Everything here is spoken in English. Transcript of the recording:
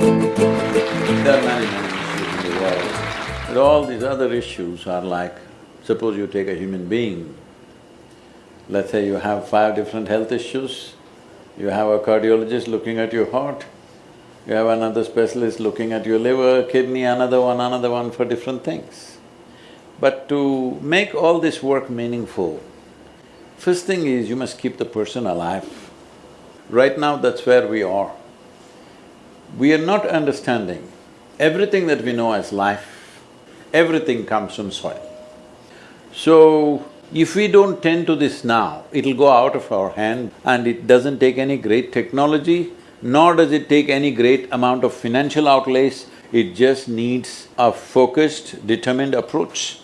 There are many, many issues in the world, but all these other issues are like, suppose you take a human being, let's say you have five different health issues, you have a cardiologist looking at your heart, you have another specialist looking at your liver, kidney, another one, another one for different things. But to make all this work meaningful, first thing is you must keep the person alive. Right now, that's where we are. We are not understanding everything that we know as life, everything comes from soil. So, if we don't tend to this now, it'll go out of our hand and it doesn't take any great technology, nor does it take any great amount of financial outlays, it just needs a focused, determined approach.